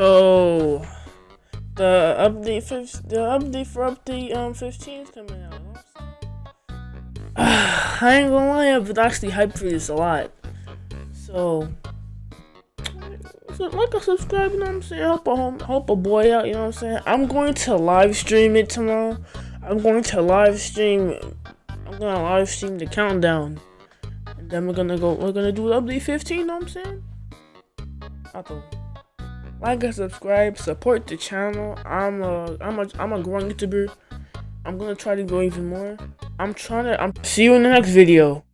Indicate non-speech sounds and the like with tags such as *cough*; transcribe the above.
the update fifth, the update for update um 15 is coming out. *sighs* I ain't gonna lie, I've actually hyped for this a lot. So, so like a subscribe, you know what I'm saying? Help a home, help a boy out, you know what I'm saying? I'm going to live stream it tomorrow. I'm going to live stream. I'm gonna live stream the countdown, and then we're gonna go. We're gonna do update 15. You know what I'm saying? I thought like and subscribe, support the channel. I'm a I'm a I'm a growing YouTuber. I'm gonna try to grow even more. I'm trying to I'm see you in the next video.